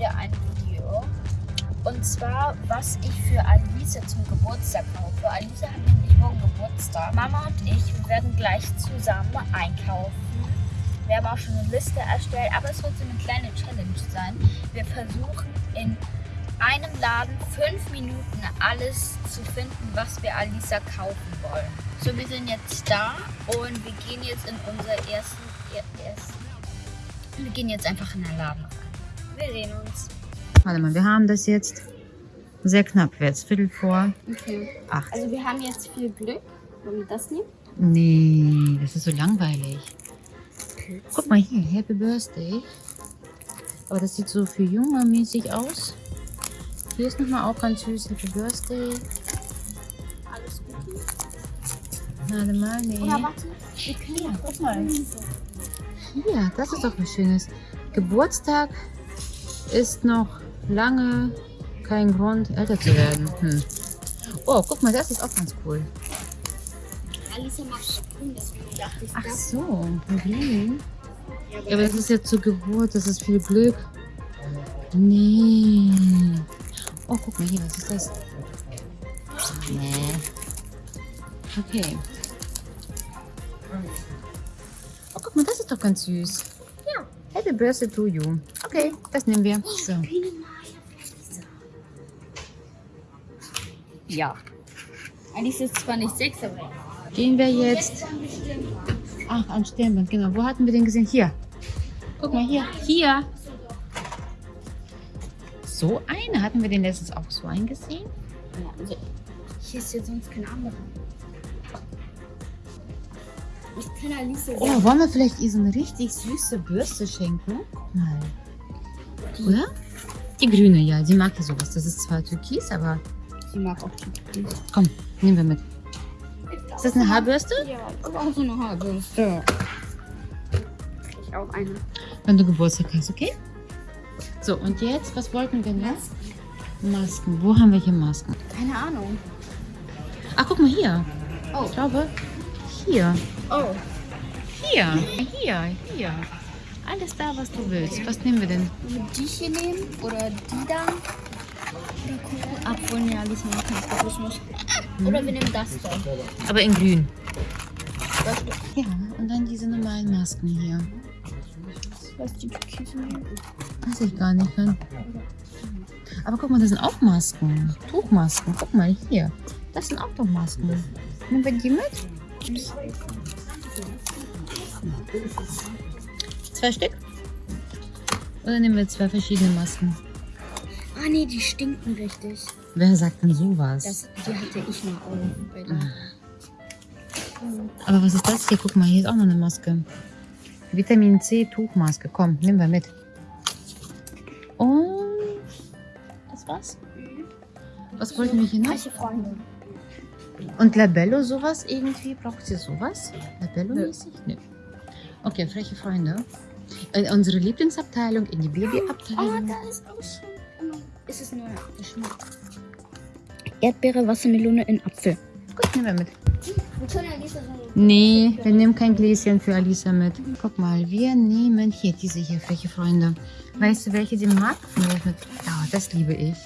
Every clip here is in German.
wieder ein Video. Und zwar, was ich für Alice zum Geburtstag kaufe. Alice hat nämlich morgen Geburtstag. Mama und ich werden gleich zusammen einkaufen. Wir haben auch schon eine Liste erstellt, aber es wird so eine kleine Challenge sein. Wir versuchen in einem Laden fünf Minuten alles zu finden, was wir Alisa kaufen wollen. So, wir sind jetzt da und wir gehen jetzt in unser ersten, ersten wir gehen jetzt einfach in den Laden. Wir sehen uns. Warte mal, wir haben das jetzt sehr knapp jetzt, Viertel vor Okay. acht. Also wir haben jetzt viel Glück. Wollen wir das nehmen? Nee, das ist so langweilig. Guck mal hier, Happy Birthday. Aber das sieht so für Junge mäßig aus. Hier ist nochmal auch ganz süß, Happy Birthday. Alles gut. Warte mal, nee. Oder warte, wir können ja guck mal. Hier, das ist doch was Schönes. Geburtstag ist noch lange kein Grund, älter zu werden. Hm. Oh, guck mal, das ist auch ganz cool. Alisa macht Ach so, grün. Ja, aber das ist ja zur Geburt, das ist viel Glück. Nee. Oh, guck mal hier, was ist das? Nee. Okay. Oh, guck mal, das ist doch ganz süß. Happy Birthday to you. Okay, das nehmen wir. So. Ja. Eigentlich ist es zwar nicht sechs, aber Gehen wir jetzt. Ach, ein Stirnband, genau. Wo hatten wir den gesehen? Hier. Guck mal, hier. Hier. So eine? Hatten wir den letztens auch so eingesehen? Ja, also hier ist ja sonst kein anderer. Ich kann Alice Oh, wollen wir vielleicht ihr so eine richtig süße Bürste schenken? Guck mal. Oder? Die grüne, ja. Sie mag ja sowas. Das ist zwar türkis, aber Sie mag auch die. komm, nehmen wir mit. Ist das eine Haarbürste? Ja, aber auch so eine Haarbürste. Ich auch eine. Wenn du Geburtstag hast, okay? So, und jetzt, was wollten wir noch? Masken. Wo haben wir hier Masken? Keine Ahnung. Ach, guck mal hier. Oh. Ich glaube, hier. Oh. Hier. Hier. Hier. Alles da, was du willst. Was nehmen wir denn? Die hier nehmen? Oder die da? Obwohl, ne, Alice mag keinen Kokosnuss. Oder wir nehmen das da. Aber in grün. Ja, und dann diese normalen Masken hier. was die nehmen. Weiß ich gar nicht. Dann. Aber guck mal, das sind auch Masken. Tuchmasken. Guck mal hier. Das sind auch doch Masken. Nehmen wir die mit? Zwei Stück? Oder nehmen wir zwei verschiedene Masken? Ah, nee, die stinken richtig. Wer sagt denn sowas? Das, die hatte ich mal der. Aber was ist das hier? Guck mal, hier ist auch noch eine Maske. Vitamin C Tuchmaske. Komm, nehmen wir mit. Und das war's. Was wollten wir hier noch? Reiche Freunde. Und Labello sowas irgendwie? Braucht ihr sowas? Labello-mäßig? Nö. Okay, freche Freunde. In unsere Lieblingsabteilung, in die Oh, Babyabteilung. da ist auch schon. Ist es nur Geschmack? Erdbeere, Wassermelone in Apfel. Gut, nehmen wir mit. Nee, wir nehmen kein Gläschen für Alisa mit. Guck mal, wir nehmen hier diese hier, freche Freunde. Weißt du, welche sie mag? Ja, das liebe ich.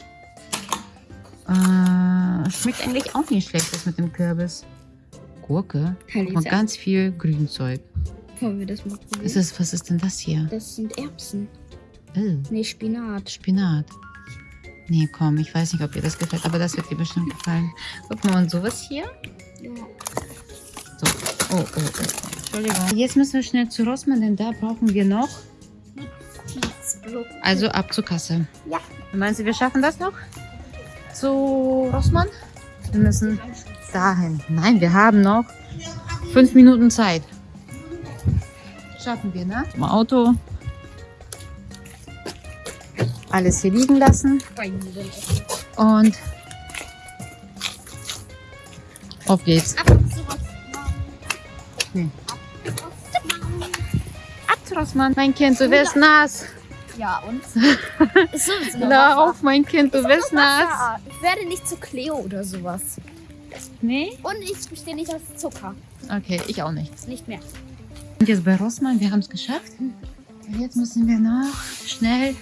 Äh, schmeckt eigentlich auch nicht schlecht, das mit dem Kürbis. Gurke. Alisa. ganz viel Grünzeug. Wollen wir das mal probieren? Ist das, was ist denn das hier? Das sind Erbsen. Oh, Nee, Spinat. Spinat. Nee, komm, ich weiß nicht, ob dir das gefällt, aber das wird dir bestimmt gefallen. Guck mal, und sowas hier? Ja. So. Oh, oh, oh. Entschuldigung. Jetzt müssen wir schnell zu Rossmann, denn da brauchen wir noch. Also ab zur Kasse. Ja. Meinst du, wir schaffen das noch? Zu Rossmann? Wir müssen dahin. Nein, wir haben noch fünf Minuten Zeit. Schaffen wir, ne? Im Auto. Alles hier liegen lassen. Und auf geht's. Ab zu. Nee. Ab zu Rossmann. Mein Kind, du wirst nass. Ja, und? Ist sowieso Lauf, mein Kind, du wirst nass. Ich werde nicht zu Cleo oder sowas. Nee? Und ich bestehe nicht aus Zucker. Okay, ich auch nicht. Nicht mehr. Und jetzt bei Rossmann, wir haben es geschafft. Jetzt müssen wir noch schnell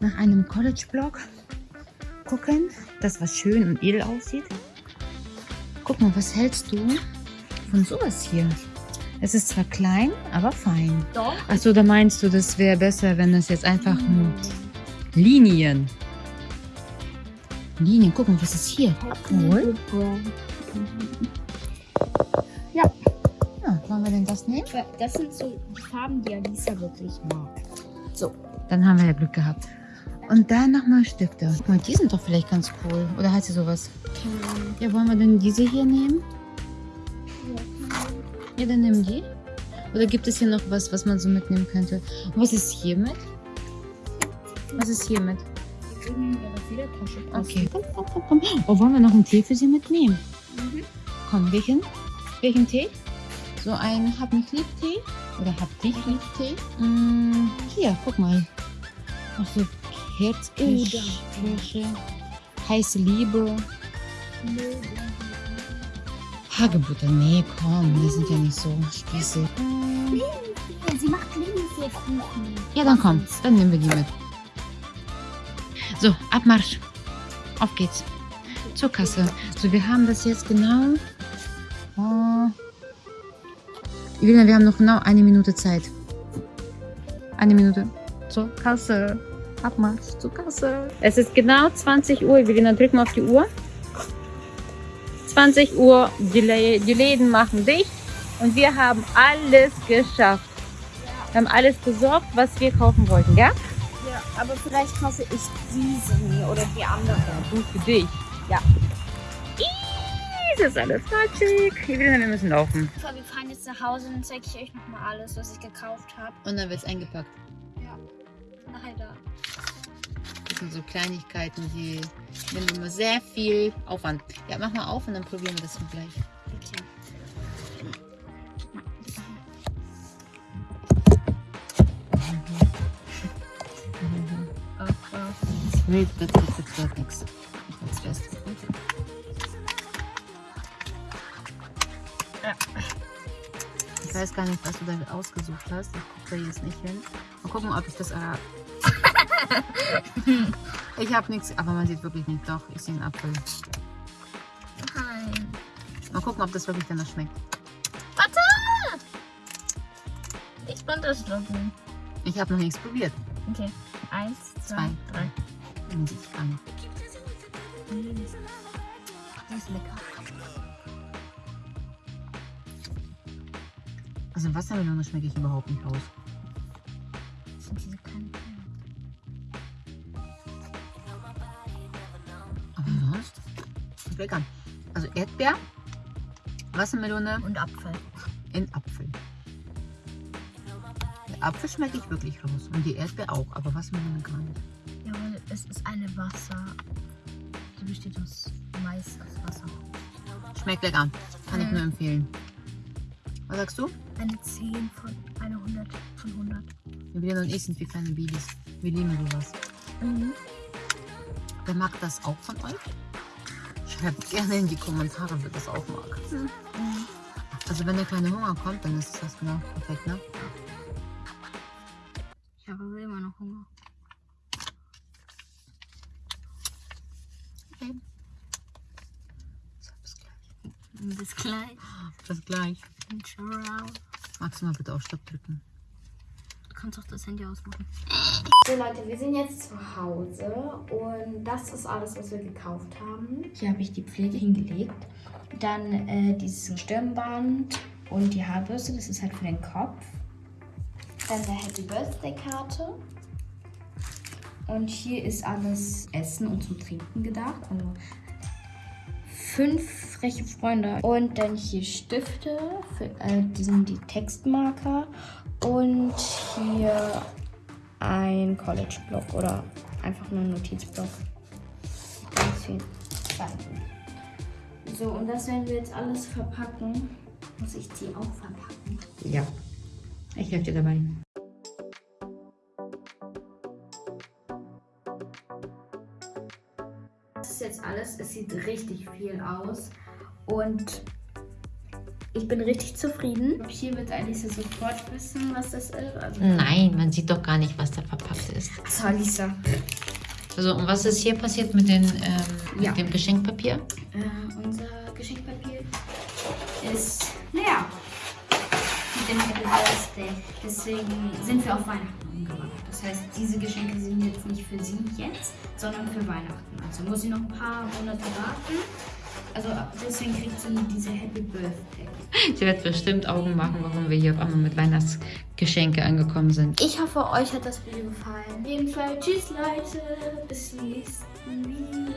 nach einem College-Blog gucken, das was schön und edel aussieht. Guck mal, was hältst du von sowas hier? Es ist zwar klein, aber fein. Doch. Achso, da meinst du, das wäre besser, wenn es jetzt einfach nur Linien. Linien, guck mal, was ist hier? Abgeholt. Ja. Ja, wollen wir denn das nehmen? Das sind so die Farben, die Alisa wirklich mag. So. Dann haben wir ja Glück gehabt. Und dann nochmal Stifte. Guck mal, die sind doch vielleicht ganz cool. Oder heißt sie sowas? Ja, wollen wir denn diese hier nehmen? Ja, dann nimm die. Oder gibt es hier noch was, was man so mitnehmen könnte? Und was ist hier mit? Was ist hier mit? Die würden in ihre Federtasche passen. Okay. Oh, wollen wir noch einen Tee für sie mitnehmen? Mhm. Komm, welchen? Welchen Tee? So ein Hab mich lieb Tee? Oder Hab dich lieb Tee? Mm, hier, guck mal. Ach so, Herzkirsche. Kirsche, heiße Liebe. Hagebutter. Nee, komm, wir sind ja nicht so spießig. Sie macht Linsenkuchen. Ja, dann komm, dann nehmen wir die mit. So, Abmarsch. Auf geht's. Zur Kasse. So, wir haben das jetzt genau. Oh. Elena, wir haben noch genau eine Minute Zeit. Eine Minute. Zur Kasse. Abmarsch zur Kasse. Es ist genau 20 Uhr. Elena, drück mal auf die Uhr. 20 Uhr, die, Lä die Läden machen dicht und wir haben alles geschafft. Wir haben alles besorgt, was wir kaufen wollten, gell? Ja, aber vielleicht kaufe ich diese oder die andere. Gut für dich. Ja. Ih, Das ist alles matschig. Wir müssen laufen. So, wir fahren jetzt nach Hause und dann zeige ich euch nochmal alles, was ich gekauft habe. Und dann wird es eingepackt. Ja. Nachher da. Das sind so Kleinigkeiten, die nehmen immer sehr viel Aufwand. Ja, mach mal auf und dann probieren wir das dann gleich. Okay. Das wird, das wird, das wird nichts. Das wird fest. Ich weiß gar nicht, was du da ausgesucht hast. Ich gucke da jetzt nicht hin. Mal gucken, ob ich das. Äh ich habe nichts, aber man sieht wirklich nicht. Doch, ich sehe einen Apfel. Nein. Mal gucken, ob das wirklich danach schmeckt. Warte! Ich runterschlucken. Ich habe noch nichts probiert. Okay. Eins, zwei, Zwei. drei. Sieht gar nicht. Das ist lecker. Also Wassermelone schmecke ich überhaupt nicht aus. Lecker. Also Erdbeer, Wassermelone Und Apfel. in Apfel. Der Apfel schmecke ich wirklich raus. Und die Erdbeer auch, aber Wassermelone gar nicht. Ja, weil es ist eine Wasser. Die besteht aus Mais aus Wasser. Schmeckt lecker. Kann ich Mhm. nur empfehlen. Was sagst du? Eine 10 von eine 100 von 100. Wir und ich sind wie kleine Babys. Wir lieben sowas. Mhm. Wer mag das auch von euch? Schreibt gerne in die Kommentare, wer das auch mag. Mhm. Also wenn der kleine Hunger kommt, dann ist das genau perfekt, ne? Ich habe immer noch Hunger. Okay. So, bis gleich. Bis gleich. Bis gleich. Magst du mal bitte auf Stopp drücken? Kannst auch das Handy ausmachen. So Leute, wir sind jetzt zu Hause und das ist alles, was wir gekauft haben. Hier habe ich die Pflege hingelegt. Dann äh, dieses Stirnband und die Haarbürste, das ist halt für den Kopf. Dann der Happy Birthday Karte. Und hier ist alles Essen und zum Trinken gedacht. Also fünf freche Freunde. Und dann hier Stifte, für, äh, die sind die Textmarker. Und hier ein College-Block oder einfach nur ein Notizblock. So, und das werden wir jetzt alles verpacken. Muss ich die auch verpacken? Ja. Ich helfe dir dabei. Das ist jetzt alles. Es sieht richtig viel aus. Und ich bin richtig zufrieden. Hier wird Alisa sofort wissen, was das ist. Also, Nein, man sieht doch gar nicht, was da verpackt ist. So, Alisa. Also, und was ist hier passiert mit, den, ähm, mit Ja. dem Geschenkpapier? Äh, unser Geschenkpapier ist leer. Mit dem Happy Birthday. Deswegen sind wir auf Weihnachten umgewandelt. Das heißt, diese Geschenke sind jetzt nicht für sie jetzt, sondern für Weihnachten. Also muss sie noch ein paar Monate warten. Also deswegen kriegt sie diese Happy Birthday. Sie wird bestimmt Augen machen, warum wir hier auf einmal mit Weihnachtsgeschenke angekommen sind. Ich hoffe, euch hat das Video gefallen. Auf jeden Fall, tschüss Leute, bis zum nächsten Video.